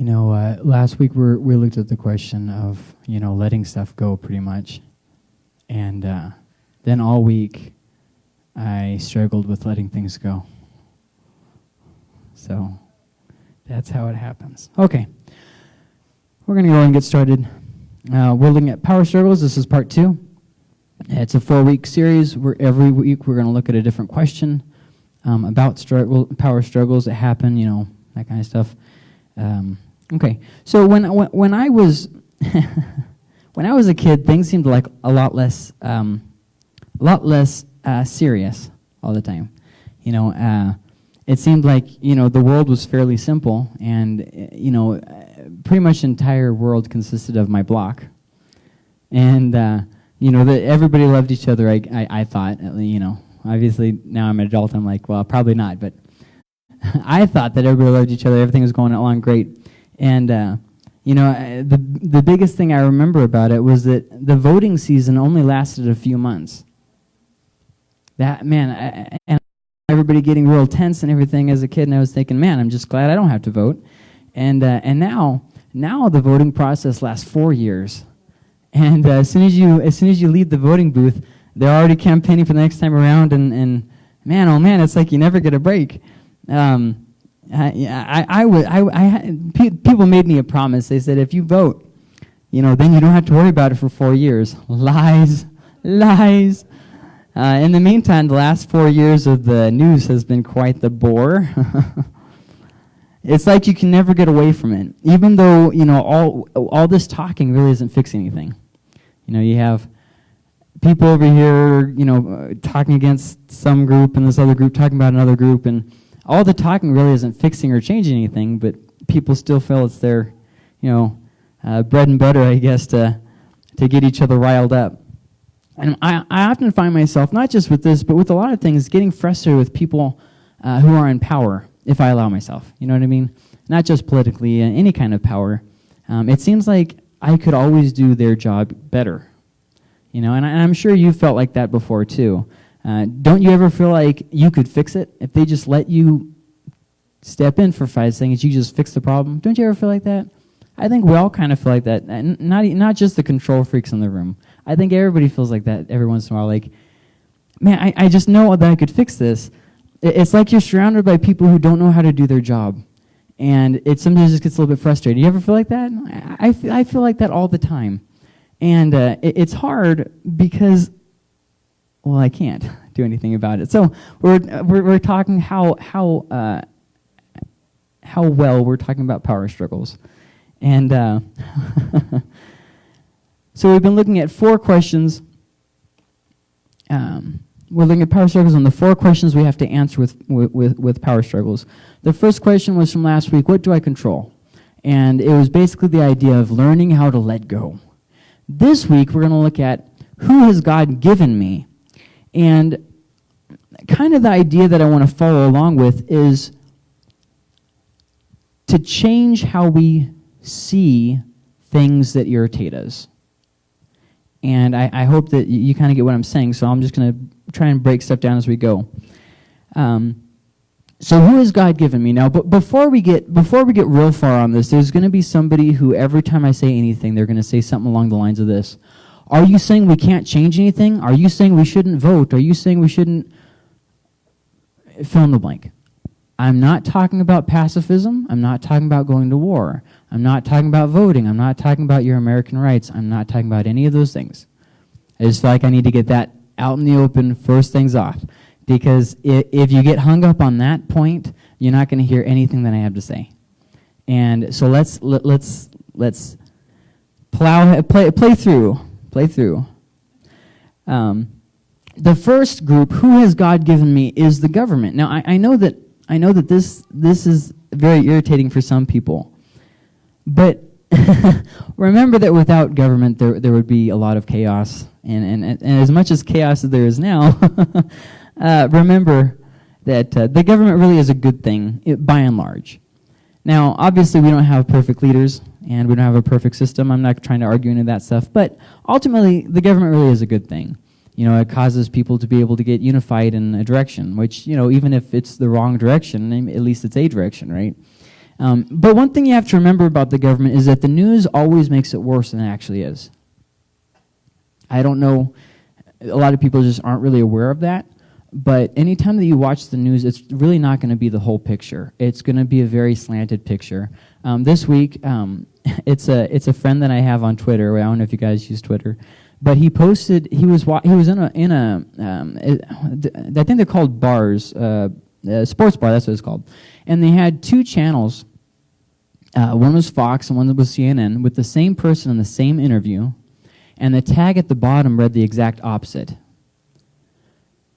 You know, uh, last week we we looked at the question of you know letting stuff go pretty much, and uh, then all week I struggled with letting things go. So that's how it happens. Okay, we're gonna go and get started. Uh, we're looking at power struggles. This is part two. It's a four-week series where every week we're gonna look at a different question um, about struggle, power struggles that happen. You know that kind of stuff. Um, Okay, so when when, when I was when I was a kid, things seemed like a lot less um, a lot less uh, serious all the time. You know, uh, it seemed like you know the world was fairly simple, and uh, you know, uh, pretty much entire world consisted of my block, and uh, you know that everybody loved each other. I, I I thought, you know, obviously now I'm an adult. I'm like, well, probably not, but I thought that everybody loved each other. Everything was going along great. And, uh, you know, the, the biggest thing I remember about it was that the voting season only lasted a few months. That, man, I, and everybody getting real tense and everything as a kid, and I was thinking, man, I'm just glad I don't have to vote. And, uh, and now, now the voting process lasts four years. And uh, as, soon as, you, as soon as you leave the voting booth, they're already campaigning for the next time around, and, and man, oh man, it's like you never get a break. Um, I, I, I would, I, I, people made me a promise. They said, if you vote, you know, then you don't have to worry about it for four years. Lies, lies. Uh, in the meantime, the last four years of the news has been quite the bore. it's like you can never get away from it, even though you know all all this talking really isn't fixing anything. You know, you have people over here, you know, uh, talking against some group, and this other group talking about another group, and all the talking really isn't fixing or changing anything, but people still feel it's their, you know, uh, bread and butter, I guess, to, to get each other riled up. And I, I often find myself, not just with this, but with a lot of things, getting frustrated with people uh, who are in power, if I allow myself. You know what I mean? Not just politically, uh, any kind of power. Um, it seems like I could always do their job better. You know, and, I, I'm sure you've felt like that before too. Uh, don't you ever feel like you could fix it if they just let you step in for five seconds? You just fix the problem. Don't you ever feel like that? I think we all kind of feel like that. And not not just the control freaks in the room. I think everybody feels like that every once in a while. Like, man, I, I just know that I could fix this. It's like you're surrounded by people who don't know how to do their job. And it sometimes just gets a little bit frustrating. You ever feel like that? I, I, feel like that all the time. And uh, it, it's hard because well, I can't do anything about it. So we're, we're, we're talking how, how, uh, how well we're talking about power struggles. And uh, so we've been looking at four questions. Um, we're looking at power struggles and the four questions we have to answer with, with, with power struggles. The first question was from last week, what do I control? And it was basically the idea of learning how to let go. This week, we're going to look at who has God given me and kind of the idea that I want to follow along with is to change how we see things that irritate us. And I, I hope that you, kind of get what I'm saying, so I'm just going to try and break stuff down as we go. Um, so who has God given me now? But before we get before we get real far on this, there's going to be somebody who every time I say anything, they're going to say something along the lines of this. Are you saying we can't change anything? Are you saying we shouldn't vote? Are you saying we shouldn't fill in the blank? I'm not talking about pacifism. I'm not talking about going to war. I'm not talking about voting. I'm not talking about your American rights. I'm not talking about any of those things. I just feel like I need to get that out in the open first things off. Because if you get hung up on that point, you're not going to hear anything that I have to say. And so let's let, let's let's plow play play through play through. Um, the first group, who has God given me, is the government. Now, I, I know that I know that this this is very irritating for some people, but remember that without government, there there would be a lot of chaos, and and, and as much as chaos as there is now, uh, remember that uh, the government really is a good thing, it, by and large. Now, obviously, we don't have perfect leaders and we don't have a perfect system. I'm not trying to argue any of that stuff, but ultimately, the government really is a good thing. You know, it causes people to be able to get unified in a direction, which, you know, even if it's the wrong direction, at least it's a direction, right? Um, but one thing you have to remember about the government is that the news always makes it worse than it actually is. I don't know, a lot of people just aren't really aware of that. But anytime that you watch the news, it's really not going to be the whole picture. It's going to be a very slanted picture. Um, this week, um, it's a it's a friend that I have on Twitter. I don't know if you guys use Twitter, but he posted he was he was in a in a um, I think they're called bars, uh, sports bar. That's what it's called, and they had two channels. Uh, one was Fox and one was CNN with the same person in the same interview, and the tag at the bottom read the exact opposite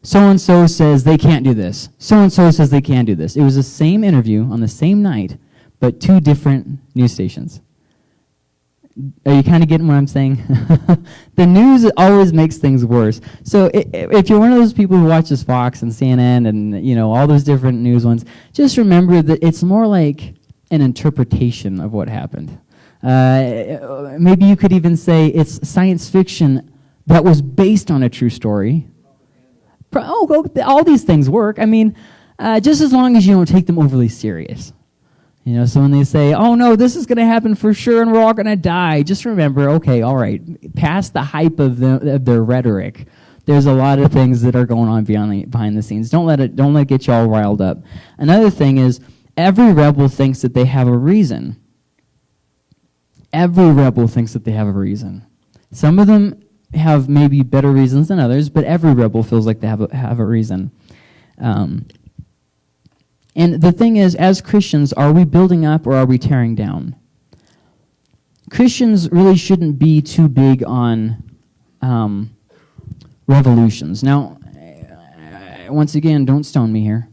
so and so says they can't do this. So and so says they can do this. It was the same interview on the same night, but two different news stations. Are you kind of getting what I'm saying? the news always makes things worse. So if you're one of those people who watches Fox and CNN and you know all those different news ones, just remember that it's more like an interpretation of what happened. Uh, maybe you could even say it's science fiction that was based on a true story oh, all these things work. I mean, uh, just as long as you don't take them overly serious. You know, so when they say, oh no, this is going to happen for sure and we're all going to die, just remember, okay, all right, past the hype of, the, of their rhetoric, there's a lot of things that are going on beyond the, behind the scenes. Don't let it, don't let it get you all riled up. Another thing is, every rebel thinks that they have a reason. Every rebel thinks that they have a reason. Some of them have maybe better reasons than others, but every rebel feels like they have a, have a reason. Um, and the thing is, as Christians, are we building up or are we tearing down? Christians really shouldn't be too big on um, revolutions. Now, once again, don't stone me here.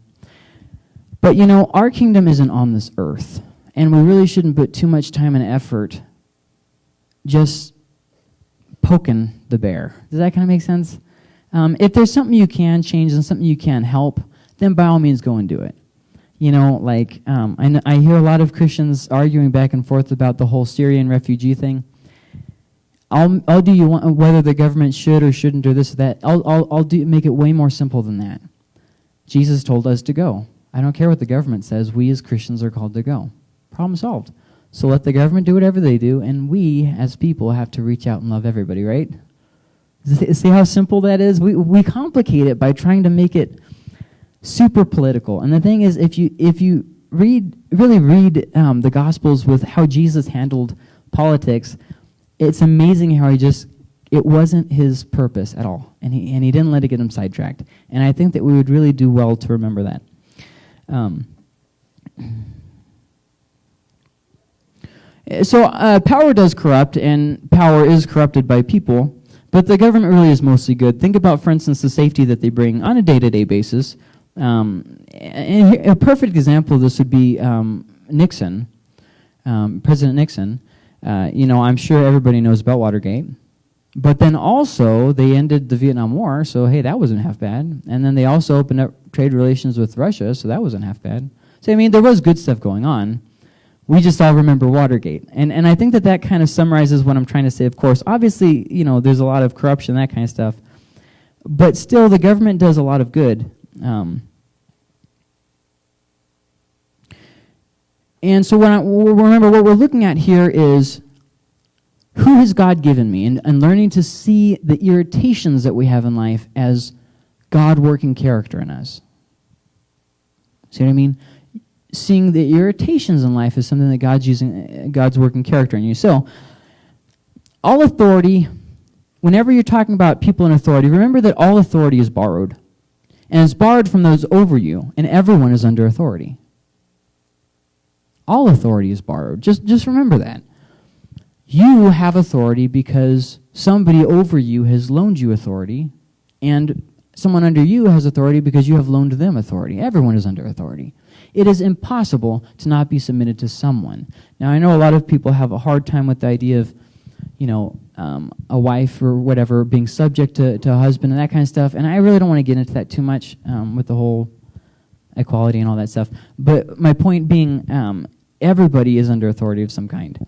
But you know, our kingdom isn't on this earth, and we really shouldn't put too much time and effort just poking the bear. Does that kind of make sense? Um, if there's something you can change and something you can help, then by all means go and do it. You know, like um, I, I hear a lot of Christians arguing back and forth about the whole Syrian refugee thing. I'll, I'll do you want, whether the government should or shouldn't do this or that. I'll, I'll, I'll do, make it way more simple than that. Jesus told us to go. I don't care what the government says. We as Christians are called to go. Problem solved. So let the government do whatever they do, and we as people have to reach out and love everybody, right? See how simple that is? We, we complicate it by trying to make it super political. And the thing is, if you, if you read, really read um, the Gospels with how Jesus handled politics, it's amazing how he just, it wasn't his purpose at all. And he, and he didn't let it get him sidetracked. And I think that we would really do well to remember that. Um, so uh, power does corrupt, and power is corrupted by people. But the government really is mostly good. Think about, for instance, the safety that they bring on a day-to-day basis. Um, a perfect example of this would be um, Nixon, um, President Nixon. Uh, you know, I'm sure everybody knows about Watergate. But then also, they ended the Vietnam War, so hey, that wasn't half bad. And then they also opened up trade relations with Russia, so that wasn't half bad. So, I mean, there was good stuff going on we just all remember Watergate. And, and I think that that kind of summarizes what I'm trying to say. Of course, obviously, you know, there's a lot of corruption, that kind of stuff. But still, the government does a lot of good. Um, and so when I, remember, what we're looking at here is who has God given me? And, and learning to see the irritations that we have in life as God working character in us. See what I mean? Seeing the irritations in life as something that God's using, God's working character in you. So, all authority, whenever you're talking about people in authority, remember that all authority is borrowed. And it's borrowed from those over you, and everyone is under authority. All authority is borrowed. Just, just remember that. You have authority because somebody over you has loaned you authority, and someone under you has authority because you have loaned them authority. Everyone is under authority it is impossible to not be submitted to someone. Now, I know a lot of people have a hard time with the idea of, you know, um, a wife or whatever being subject to, to a husband and that kind of stuff, and I really don't want to get into that too much um, with the whole equality and all that stuff. But my point being, um, everybody is under authority of some kind.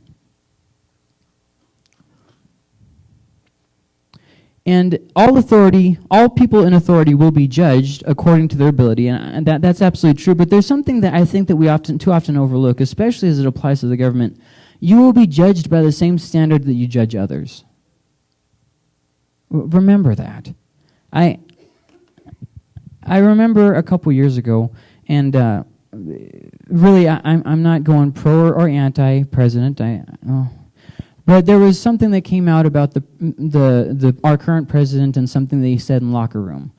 And all authority, all people in authority will be judged according to their ability, and that, that's absolutely true. But there's something that I think that we often, too often overlook, especially as it applies to the government. You will be judged by the same standard that you judge others. Remember that. I, I remember a couple years ago, and uh, really, I, am I'm, not going pro or, or anti-president. I, oh, but there was something that came out about the, the, the, our current president and something that he said in locker room.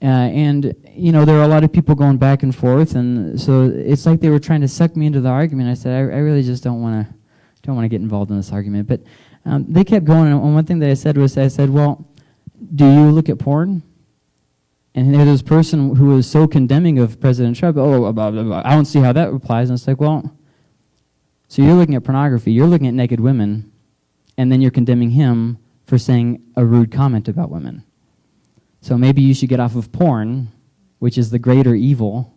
Uh, and, you know, there were a lot of people going back and forth, and so it's like they were trying to suck me into the argument. I said, I, I really just don't want to don't want to get involved in this argument. But um, they kept going, and one thing that I said was, I said, well, do you look at porn? And there's this person who was so condemning of President Trump, oh, blah, blah, blah. I don't see how that applies. And it's like, well, so you're looking at pornography, you're looking at naked women, and then you're condemning him for saying a rude comment about women. So maybe you should get off of porn, which is the greater evil,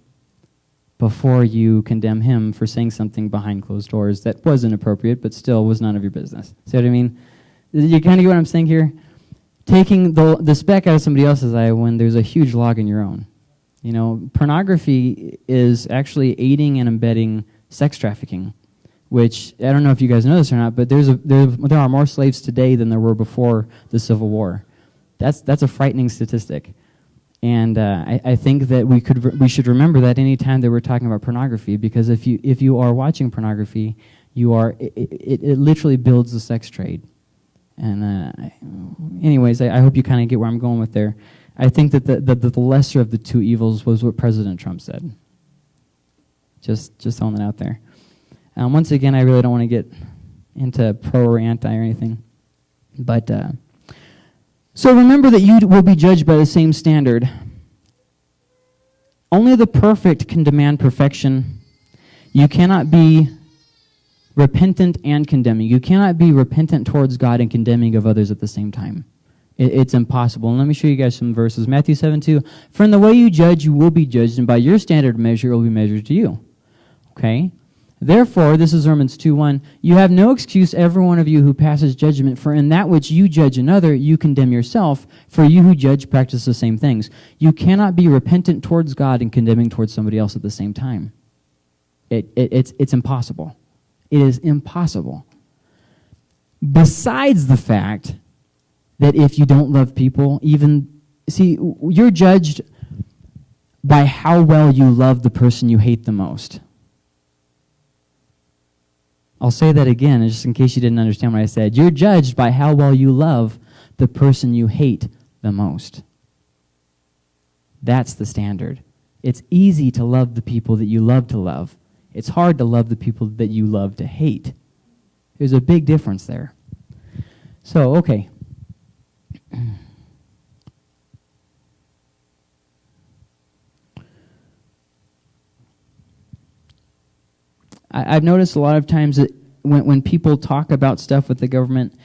before you condemn him for saying something behind closed doors that was inappropriate, but still was none of your business. See what I mean? You kind of get what I'm saying here? Taking the, the speck out of somebody else's eye when there's a huge log in your own. You know, pornography is actually aiding and embedding sex trafficking which I don't know if you guys know this or not, but there's a, there, there are more slaves today than there were before the Civil War. That's, that's a frightening statistic. And uh, I, I, think that we, could we should remember that any time that we're talking about pornography, because if you, if you are watching pornography, you are, it, it, it literally builds the sex trade. And uh, anyways, I, I hope you kind of get where I'm going with there. I think that the, the, the lesser of the two evils was what President Trump said. Just, just throwing that out there. Um, once again, I really don't want to get into pro or anti or anything. But uh, so remember that you will be judged by the same standard. Only the perfect can demand perfection. You cannot be repentant and condemning. You cannot be repentant towards God and condemning of others at the same time. It, it's impossible. And let me show you guys some verses. Matthew 7 2. For in the way you judge, you will be judged, and by your standard measure, it will be measured to you. Okay? Therefore, this is Romans 2 1, you have no excuse, every one of you who passes judgment, for in that which you judge another, you condemn yourself, for you who judge practice the same things. You cannot be repentant towards God and condemning towards somebody else at the same time. It, it, it's, it's impossible. It is impossible. Besides the fact that if you don't love people, even, see, you're judged by how well you love the person you hate the most. I'll say that again, just in case you didn't understand what I said. You're judged by how well you love the person you hate the most. That's the standard. It's easy to love the people that you love to love. It's hard to love the people that you love to hate. There's a big difference there. So, okay. I, have noticed a lot of times that when, when people talk about stuff with the government,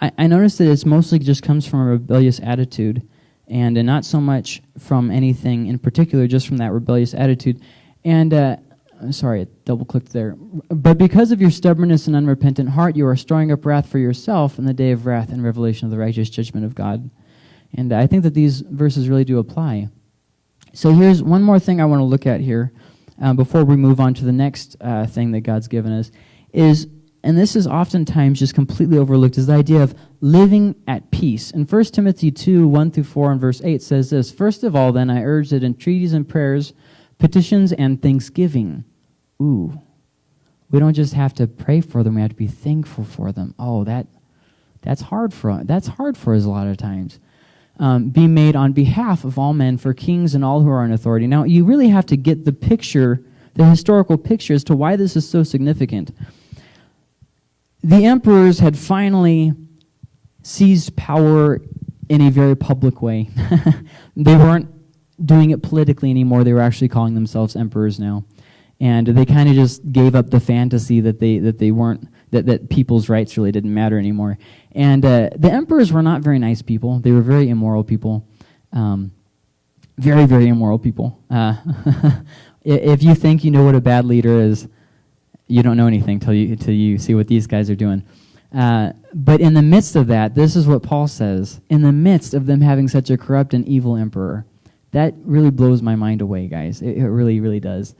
I, I notice that it's mostly just comes from a rebellious attitude and uh, not so much from anything in particular, just from that rebellious attitude. And, uh, sorry, I double clicked there. But because of your stubbornness and unrepentant heart, you are storing up wrath for yourself in the day of wrath and revelation of the righteous judgment of God. And I think that these verses really do apply. So here's one more thing I want to look at here uh, before we move on to the next uh, thing that God's given us, is, and this is oftentimes just completely overlooked, is the idea of living at peace. In 1 Timothy 2, 1 through 4 and verse 8 says this, First of all, then, I urge that entreaties and prayers, petitions and thanksgiving. Ooh. We don't just have to pray for them, we have to be thankful for them. Oh, that that's hard for that's hard for us a lot of times um, be made on behalf of all men for kings and all who are in authority. Now, you really have to get the picture, the historical picture, as to why this is so significant. The emperors had finally seized power in a very public way. they weren't doing it politically anymore. They were actually calling themselves emperors now. And they kind of just gave up the fantasy that they, that they weren't that, that people's rights really didn't matter anymore. And uh, the emperors were not very nice people. They were very immoral people. Um, very, very immoral people. Uh, if you think you know what a bad leader is, you don't know anything till you, till you see what these guys are doing. Uh, but in the midst of that, this is what Paul says in the midst of them having such a corrupt and evil emperor. That really blows my mind away, guys. It, it really, really does.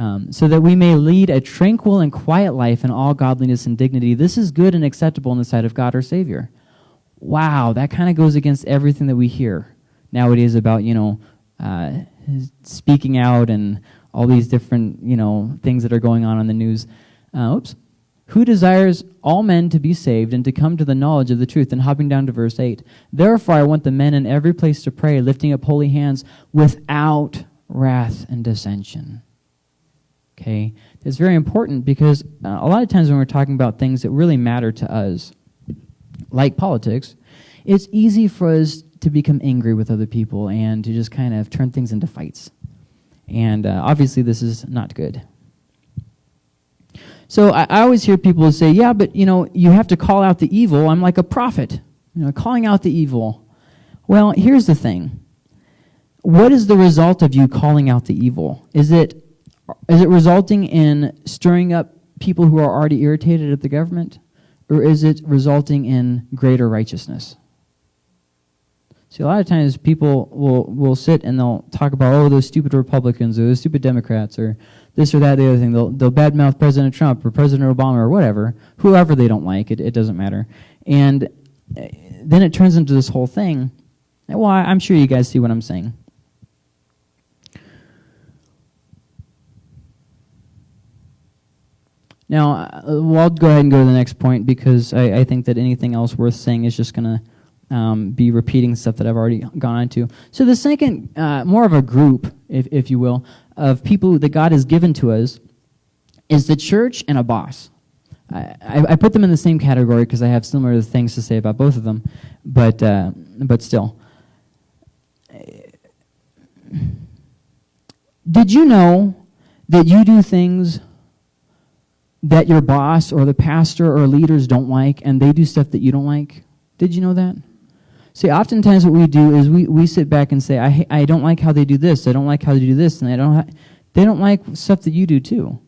Um, so that we may lead a tranquil and quiet life in all godliness and dignity. This is good and acceptable in the sight of God our Savior. Wow, that kind of goes against everything that we hear nowadays about, you know, uh, speaking out and all these different, you know, things that are going on in the news. Uh, oops who desires all men to be saved and to come to the knowledge of the truth. And hopping down to verse 8. Therefore, I want the men in every place to pray, lifting up holy hands without wrath and dissension. Okay? It's very important because uh, a lot of times when we're talking about things that really matter to us, like politics, it's easy for us to become angry with other people and to just kind of turn things into fights. And uh, obviously, this is not good. So I, I always hear people say, yeah, but you know, you have to call out the evil. I'm like a prophet, you know, calling out the evil. Well, here's the thing. What is the result of you calling out the evil? Is it, is it resulting in stirring up people who are already irritated at the government? Or is it resulting in greater righteousness? See, a lot of times people will, will sit and they'll talk about, oh, those stupid Republicans or those stupid Democrats or this or that, the other thing. They'll, they'll badmouth President Trump or President Obama or whatever, whoever they don't like. It, it doesn't matter. And uh, then it turns into this whole thing. Well, I'm sure you guys see what I'm saying. Now, uh, well, I'll go ahead and go to the next point because I, I think that anything else worth saying is just going to um, be repeating stuff that I've already gone into. So the second, uh, more of a group, if, if you will, of people that God has given to us is the church and a boss. I, I put them in the same category because I have similar things to say about both of them, but, uh, but still. Did you know that you do things that your boss or the pastor or leaders don't like, and they do stuff that you don't like? Did you know that? See, oftentimes what we do is we, we sit back and say, I, I don't like how they do this, I don't like how they do this, and I don't they don't like stuff that you do too.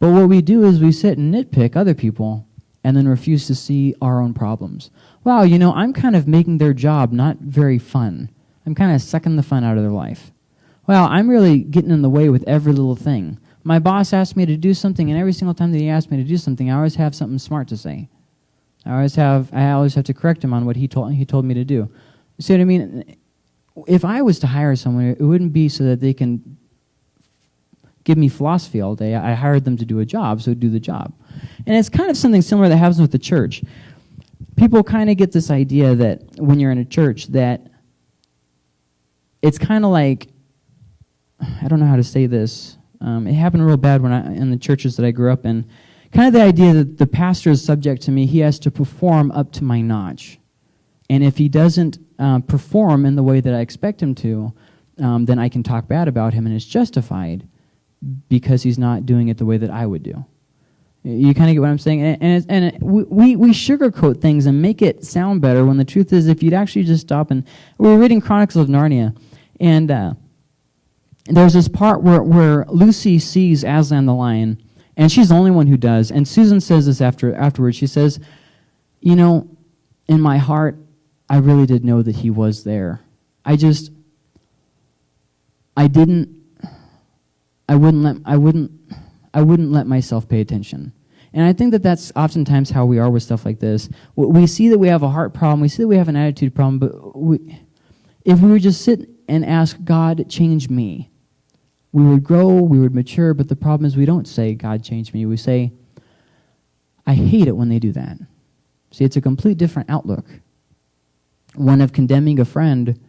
But what we do is we sit and nitpick other people and then refuse to see our own problems. Wow, you know, I'm kind of making their job not very fun. I'm kind of sucking the fun out of their life. Well, I'm really getting in the way with every little thing. My boss asked me to do something, and every single time that he asked me to do something, I always have something smart to say. I always have I always have to correct him on what he told he told me to do. See what I mean? If I was to hire someone, it wouldn't be so that they can give me philosophy all day. I hired them to do a job, so do the job. And it's kind of something similar that happens with the church. People kind of get this idea that when you're in a church that it's kind of like I don't know how to say this. Um, it happened real bad when I in the churches that I grew up in kind of the idea that the pastor is subject to me, he has to perform up to my notch. And if he doesn't uh, perform in the way that I expect him to, um, then I can talk bad about him and it's justified because he's not doing it the way that I would do. You kind of get what I'm saying? And, and, and it, we, we sugarcoat things and make it sound better when the truth is if you'd actually just stop and... We were reading Chronicles of Narnia, and uh, there's this part where, where Lucy sees Aslan the lion, and she's the only one who does. And Susan says this after afterwards. She says, "You know, in my heart, I really did know that he was there. I just, I didn't, I wouldn't let, I wouldn't, I wouldn't let myself pay attention." And I think that that's oftentimes how we are with stuff like this. We see that we have a heart problem, we see that we have an attitude problem, but we, if we would just sit and ask God, change me, we would grow, we would mature, but the problem is we don't say, God changed me. We say, I hate it when they do that. See, it's a complete different outlook. One of condemning a friend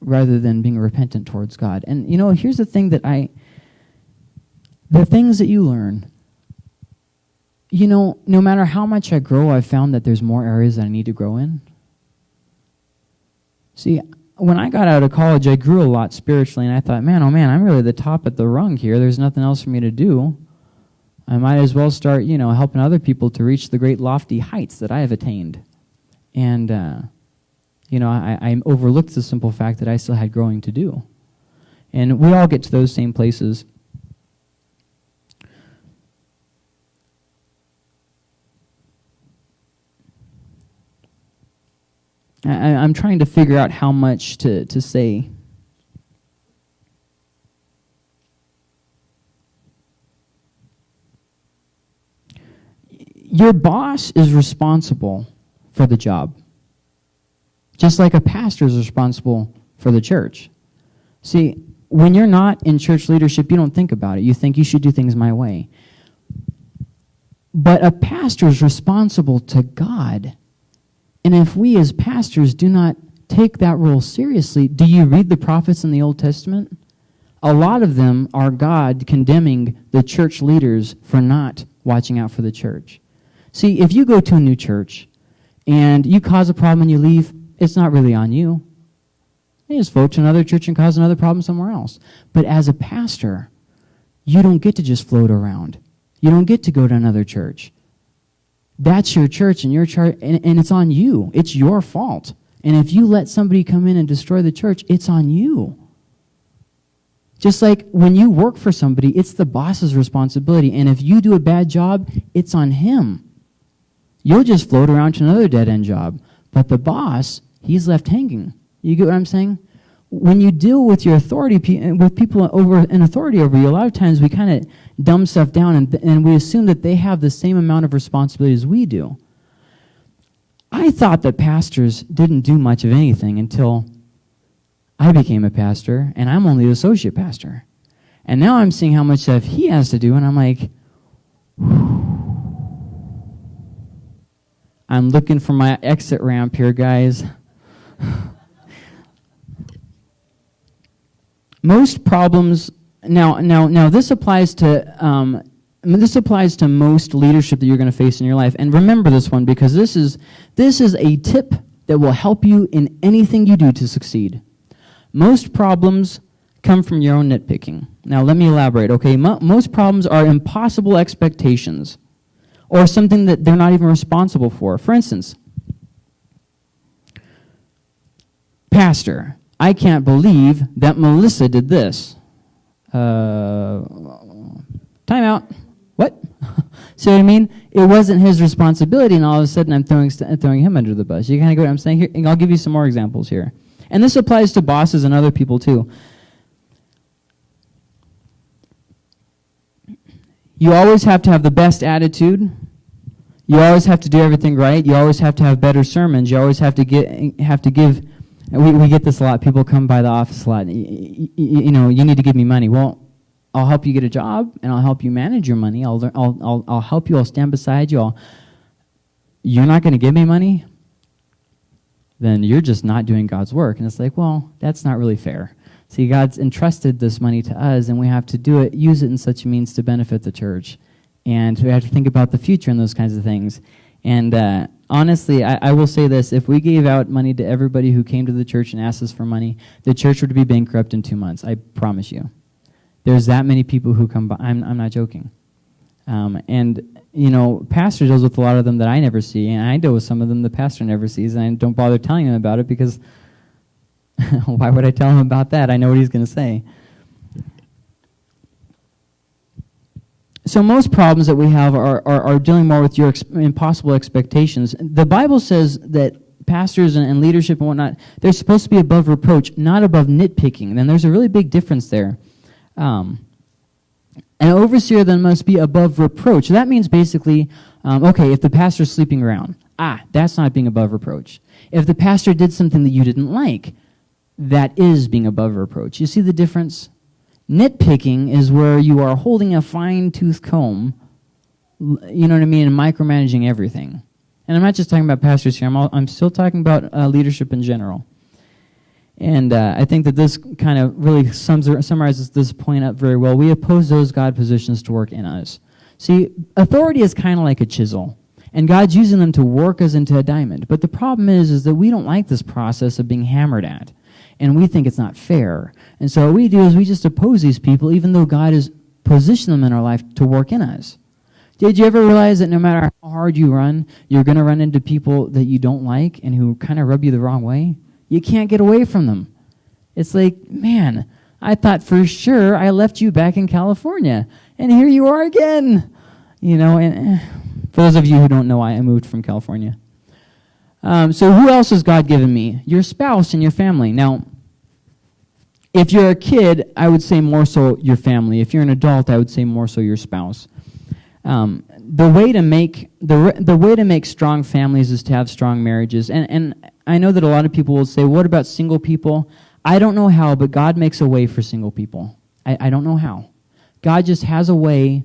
rather than being repentant towards God. And, you know, here's the thing that I, the things that you learn, you know, no matter how much I grow, I've found that there's more areas that I need to grow in. See, when I got out of college, I grew a lot spiritually, and I thought, man, oh man, I'm really the top at the rung here. There's nothing else for me to do. I might as well start, you know, helping other people to reach the great lofty heights that I have attained. And, uh, you know, I, I overlooked the simple fact that I still had growing to do. And we all get to those same places. I, I'm trying to figure out how much to, to say. Your boss is responsible for the job, just like a pastor is responsible for the church. See, when you're not in church leadership, you don't think about it. You think you should do things my way. But a pastor is responsible to God. And if we as pastors do not take that role seriously, do you read the prophets in the Old Testament? A lot of them are God condemning the church leaders for not watching out for the church. See, if you go to a new church and you cause a problem and you leave, it's not really on you. You just float to another church and cause another problem somewhere else. But as a pastor, you don't get to just float around. You don't get to go to another church. That's your church and your church, and, and it's on you. It's your fault. And if you let somebody come in and destroy the church, it's on you. Just like when you work for somebody, it's the boss's responsibility. And if you do a bad job, it's on him. You'll just float around to another dead end job. But the boss, he's left hanging. You get what I'm saying? When you deal with your authority, with people over in authority over you, a lot of times we kind of dumb stuff down and, and we assume that they have the same amount of responsibility as we do. I thought that pastors didn't do much of anything until I became a pastor, and I'm only the associate pastor. And now I'm seeing how much stuff he has to do, and I'm like, I'm looking for my exit ramp here, guys. Most problems now now now this applies to um, this applies to most leadership that you're going to face in your life. And remember this one because this is this is a tip that will help you in anything you do to succeed. Most problems come from your own nitpicking. Now let me elaborate okay? Mo most problems are impossible expectations or something that they're not even responsible for. For instance pastor I can't believe that Melissa did this. Uh, time out. What? See what I mean? It wasn't his responsibility, and all of a sudden I'm throwing, throwing him under the bus. You kind of get what I'm saying here? And I'll give you some more examples here. And this applies to bosses and other people too. You always have to have the best attitude. You always have to do everything right. You always have to have better sermons. You always have to get have to give we, we get this a lot. People come by the office a lot. You, you, know, you need to give me money. Well, I'll help you get a job, and I'll help you manage your money. I'll, I'll, I'll, I'll help you. I'll stand beside you. I'll, you're not going to give me money? Then you're just not doing God's work. And it's like, well, that's not really fair. See, God's entrusted this money to us, and we have to do it, use it in such a means to benefit the church. And we have to think about the future and those kinds of things. And uh, honestly, I, I, will say this. If we gave out money to everybody who came to the church and asked us for money, the church would be bankrupt in two months. I promise you. There's that many people who come by. I'm, I'm not joking. Um, and, you know, pastor deals with a lot of them that I never see, and I deal with some of them the pastor never sees, and I don't bother telling him about it because why would I tell him about that? I know what he's going to say. So most problems that we have are, are, are dealing more with your ex impossible expectations. The Bible says that pastors and, and, leadership and whatnot, they're supposed to be above reproach, not above nitpicking. Then there's a really big difference there. Um, an overseer then must be above reproach. That means basically, um, okay, if the pastor's sleeping around, ah, that's not being above reproach. If the pastor did something that you didn't like, that is being above reproach. You see the difference? Nitpicking is where you are holding a fine-tooth comb, you know what I mean, and micromanaging everything. And I'm not just talking about pastors here. I'm, all, I'm still talking about uh, leadership in general. And uh, I think that this kind of really sums, summarizes this point up very well. We oppose those God positions to work in us. See, authority is kind of like a chisel. And God's using them to work us into a diamond. But the problem is, is that we don't like this process of being hammered at and we think it's not fair. And so what we do is we just oppose these people even though God has positioned them in our life to work in us. Did you ever realize that no matter how hard you run, you're going to run into people that you don't like and who kind of rub you the wrong way? You can't get away from them. It's like, man, I thought for sure I left you back in California, and here you are again. You know, and eh, for those of you who don't know, I moved from California. Um, so who else has God given me? Your spouse and your family. Now, if you're a kid, I would say more so your family. If you're an adult, I would say more so your spouse. Um, the way to make the the way to make strong families is to have strong marriages. And and I know that a lot of people will say, "What about single people?" I don't know how, but God makes a way for single people. I, I don't know how. God just has a way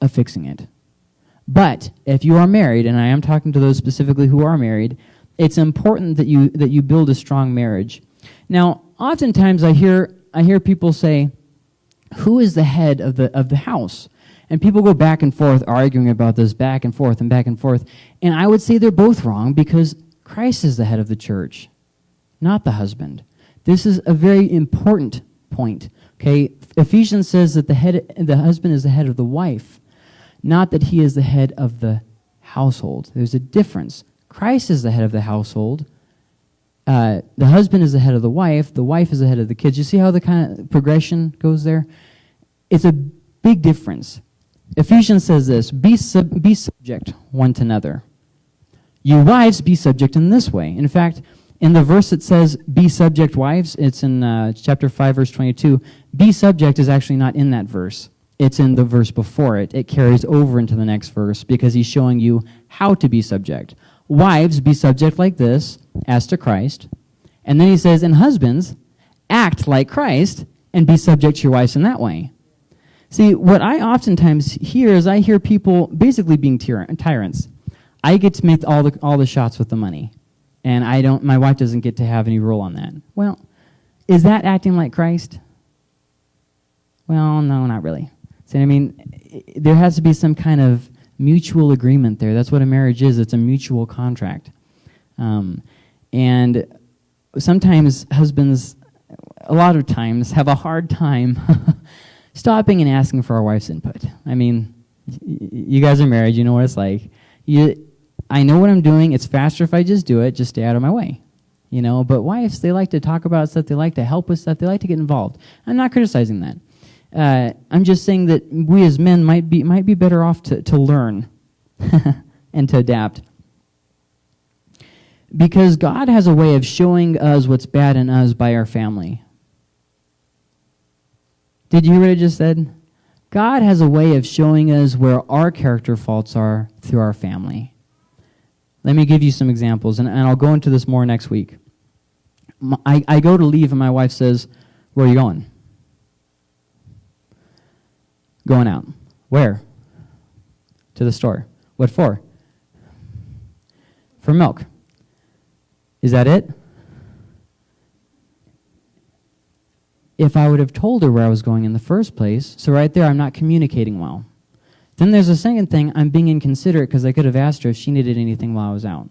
of fixing it. But if you are married, and I am talking to those specifically who are married, it's important that you that you build a strong marriage. Now, oftentimes I hear I hear people say, "Who is the head of the of the house?" And people go back and forth arguing about this back and forth and back and forth. And I would say they're both wrong because Christ is the head of the church, not the husband. This is a very important point. Okay, Ephesians says that the head the husband is the head of the wife not that he is the head of the household. There's a difference. Christ is the head of the household. Uh, the husband is the head of the wife. The wife is the head of the kids. You see how the kind of progression goes there? It's a big difference. Ephesians says this be, sub, be subject one to another. You wives, be subject in this way. In fact, in the verse that says, be subject, wives, it's in uh, chapter 5, verse 22. Be subject is actually not in that verse it's in the verse before it. It carries over into the next verse because he's showing you how to be subject. Wives, be subject like this, as to Christ. And then he says, and husbands, act like Christ and be subject to your wives in that way. See, what I oftentimes hear is I hear people basically being tyrants. I get to make all the, all the shots with the money. And I don't, my wife doesn't get to have any role on that. Well, is that acting like Christ? Well, no, not really. See I mean? There has to be some kind of mutual agreement there. That's what a marriage is. It's a mutual contract. Um, and sometimes husbands, a lot of times, have a hard time stopping and asking for our wife's input. I mean, you guys are married. You know what it's like. You, I know what I'm doing. It's faster if I just do it. Just stay out of my way. You know, but wives, they like to talk about stuff. They like to help with stuff. They like to get involved. I'm not criticizing that. Uh, I'm just saying that we as men might be, might be better off to, to learn and to adapt. Because God has a way of showing us what's bad in us by our family. Did you hear what I just said? God has a way of showing us where our character faults are through our family. Let me give you some examples, and, and I'll go into this more next week. I, I go to leave, and my wife says, Where are you going? Going out. Where? To the store. What for? For milk. Is that it? If I would have told her where I was going in the first place, so right there I'm not communicating well. Then there's a second thing, I'm being inconsiderate because I could have asked her if she needed anything while I was out.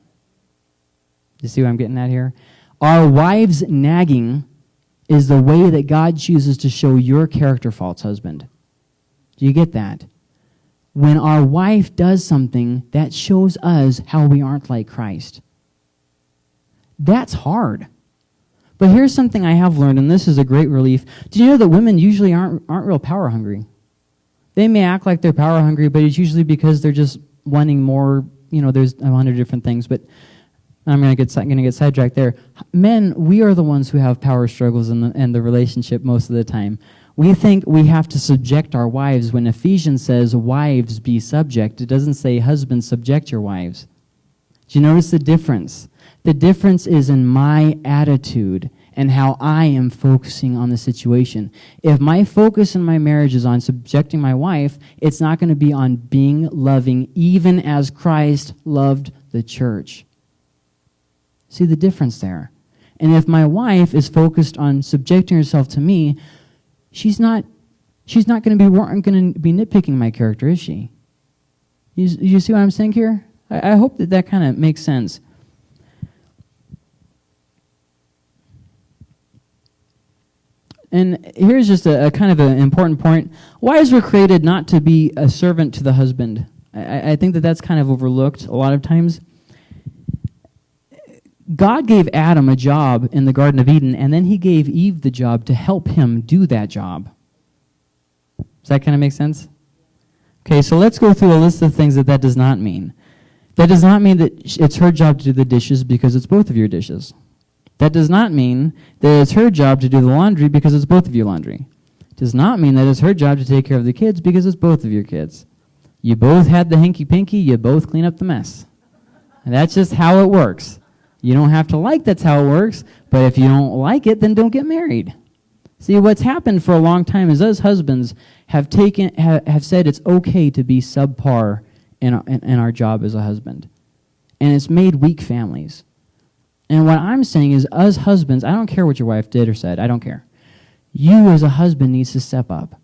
You see what I'm getting at here? Our wives nagging is the way that God chooses to show your character faults, husband. Do you get that? When our wife does something, that shows us how we aren't like Christ. That's hard. But here's something I have learned, and this is a great relief. Do you know that women usually aren't, aren't real power hungry? They may act like they're power hungry, but it's usually because they're just wanting more, you know, there's a hundred different things, but I'm going to get, gonna get sidetracked there. Men, we are the ones who have power struggles in the, in the relationship most of the time. We think we have to subject our wives when Ephesians says, Wives be subject. It doesn't say, Husbands subject your wives. Do you notice the difference? The difference is in my attitude and how I am focusing on the situation. If my focus in my marriage is on subjecting my wife, it's not going to be on being loving, even as Christ loved the church. See the difference there? And if my wife is focused on subjecting herself to me, she's not she's not going to be going to be nitpicking my character, is she? You, you see what I'm saying here? I, I hope that that kind of makes sense. And here's just a, a, kind of an important point. Wives were created not to be a servant to the husband. I, I think that that's kind of overlooked a lot of times. God gave Adam a job in the Garden of Eden, and then he gave Eve the job to help him do that job. Does that kind of make sense? Okay, so let's go through a list of things that that does not mean. That does not mean that it's her job to do the dishes because it's both of your dishes. That does not mean that it's her job to do the laundry because it's both of your laundry. Does not mean that it's her job to take care of the kids because it's both of your kids. You both had the hinky pinky, you both clean up the mess. And that's just how it works. You don't have to like that's how it works, but if you don't like it, then don't get married. See, what's happened for a long time is us husbands have taken have, have said it's okay to be subpar in in, in our job as a husband. And it's made weak families. And what I'm saying is, us husbands, I don't care what your wife did or said, I don't care. You as a husband needs to step up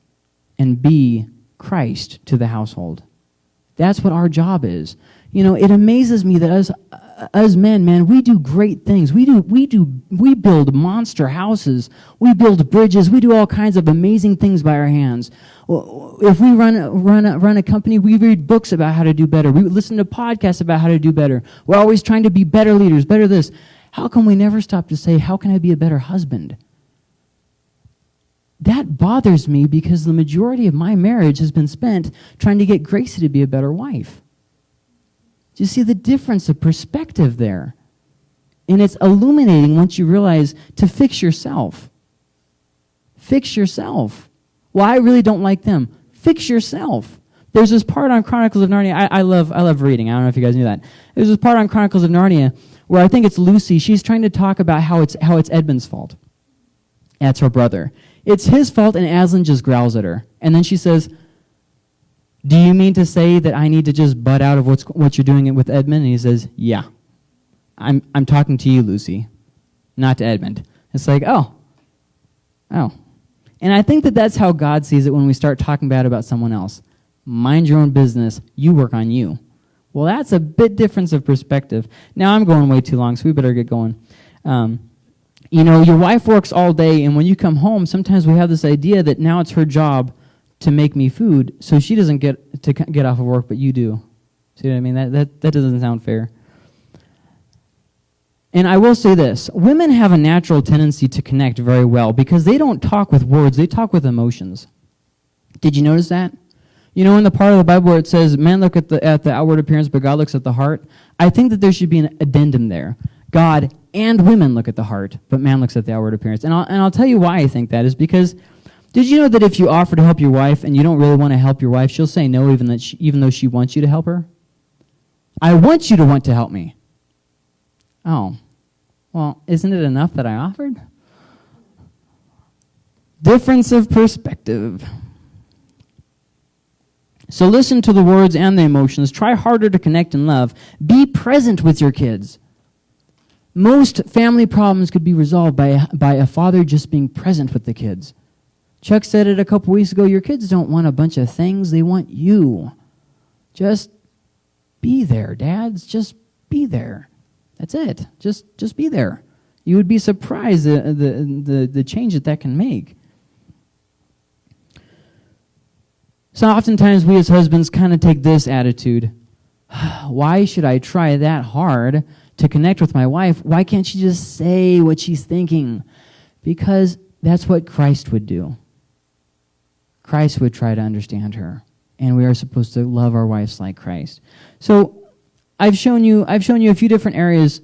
and be Christ to the household. That's what our job is. You know, it amazes me that us uh, us men, man, we do great things. We do we do we build monster houses. We build bridges. We do all kinds of amazing things by our hands. If we run run run a company, we read books about how to do better. We listen to podcasts about how to do better. We're always trying to be better leaders, better this. How come we never stop to say, How can I be a better husband? That bothers me because the majority of my marriage has been spent trying to get Gracie to be a better wife. Do you see the difference of perspective there? And it's illuminating once you realize to fix yourself. Fix yourself. Well, I really don't like them. Fix yourself. There's this part on Chronicles of Narnia. I, I, love, I love reading. I don't know if you guys knew that. There's this part on Chronicles of Narnia where I think it's Lucy. She's trying to talk about how it's, how it's Edmund's fault. That's her brother. It's his fault, and Aslan just growls at her. And then she says, Do you mean to say that I need to just butt out of what's, what you're doing it with Edmund? And he says, Yeah. I'm, I'm talking to you, Lucy, not to Edmund. It's like, oh, oh. And I think that that's how God sees it when we start talking bad about someone else. Mind your own business. You work on you. Well, that's a bit difference of perspective. Now I'm going way too long, so we better get going. Um, you know, your wife works all day, and when you come home, sometimes we have this idea that now it's her job to make me food, so she doesn't get to get off of work, but you do. See what I mean? That, that, that doesn't sound fair. And I will say this women have a natural tendency to connect very well because they don't talk with words, they talk with emotions. Did you notice that? You know, in the part of the Bible where it says, man look at the, at the outward appearance, but God looks at the heart, I think that there should be an addendum there. God and women look at the heart, but man looks at the outward appearance. And I'll, and I'll tell you why I think that is because did you know that if you offer to help your wife and you don't really want to help your wife, she'll say no even, that she, even though she wants you to help her? I want you to want to help me. Oh, well, isn't it enough that I offered? Difference of perspective. So listen to the words and the emotions. Try harder to connect and love. Be present with your kids. Most family problems could be resolved by, by a father just being present with the kids. Chuck said it a couple weeks ago your kids don't want a bunch of things, they want you. Just be there, dads. Just be there. That's it. Just, just be there. You would be surprised the, the, the, the change that that can make. So oftentimes we as husbands kind of take this attitude. Why should I try that hard to connect with my wife? Why can't she just say what she's thinking? Because that's what Christ would do. Christ would try to understand her. And we are supposed to love our wives like Christ. So I've shown you, I've shown you a few different areas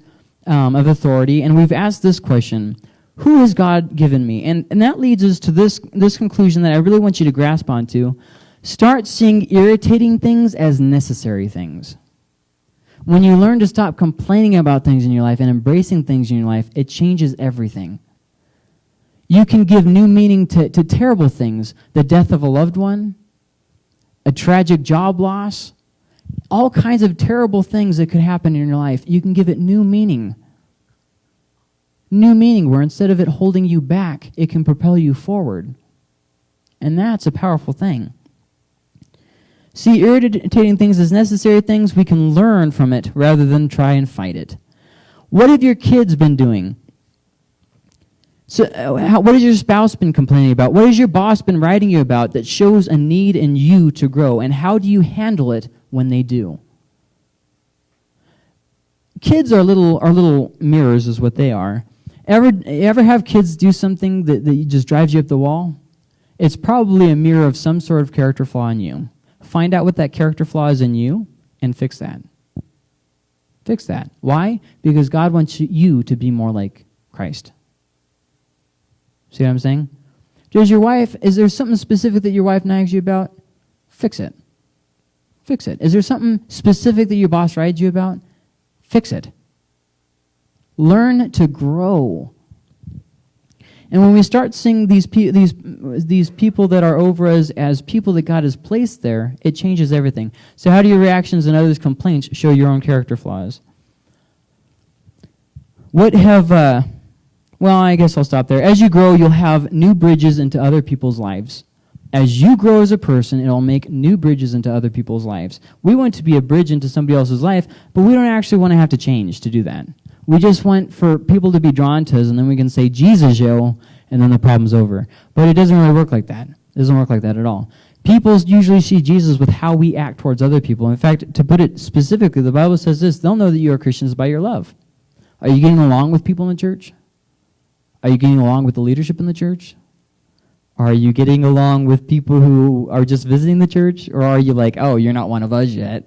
um, of authority, and we've asked this question Who has God given me? And, and that leads us to this, this conclusion that I really want you to grasp onto. Start seeing irritating things as necessary things. When you learn to stop complaining about things in your life and embracing things in your life, it changes everything. You can give new meaning to, to terrible things the death of a loved one, a tragic job loss, all kinds of terrible things that could happen in your life. You can give it new meaning. New meaning where instead of it holding you back, it can propel you forward. And that's a powerful thing. See irritating things as necessary things, we can learn from it rather than try and fight it. What have your kids been doing? So, uh, how, what has your spouse been complaining about? What has your boss been writing you about that shows a need in you to grow? And how do you handle it when they do? Kids are little, are little mirrors, is what they are. Ever, ever have kids do something that, that just drives you up the wall? It's probably a mirror of some sort of character flaw in you. Find out what that character flaw is in you and fix that. Fix that. Why? Because God wants you to be more like Christ. See what I'm saying? Does your wife, is there something specific that your wife nags you about? Fix it. Fix it. Is there something specific that your boss rides you about? Fix it. Learn to grow. And when we start seeing these, pe- these, these people that are over us as people that God has placed there, it changes everything. So, how do your reactions and others' complaints show your own character flaws? What have, uh, well, I guess I'll stop there. As you grow, you'll have new bridges into other people's lives. As you grow as a person, it'll make new bridges into other people's lives. We want to be a bridge into somebody else's life, but we don't actually want to have to change to do that. We just want for people to be drawn to us, and then we can say, Jesus, yo, and then the problem's over. But it doesn't really work like that. It doesn't work like that at all. People usually see Jesus with how we act towards other people. In fact, to put it specifically, the Bible says this they'll know that you are Christians by your love. Are you getting along with people in the church? Are you getting along with the leadership in the church? Are you getting along with people who are just visiting the church? Or are you like, oh, you're not one of us yet?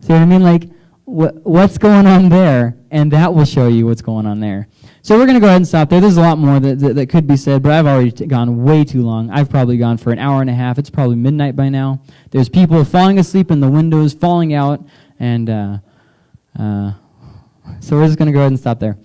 See what I mean? Like, wh- what's going on there? And that will show you what's going on there. So we're going to go ahead and stop there. There's a lot more that, that, that could be said, but I've already gone way too long. I've probably gone for an hour and a half. It's probably midnight by now. There's people falling asleep in the windows, falling out, and uh, uh, so we're just going to go ahead and stop there.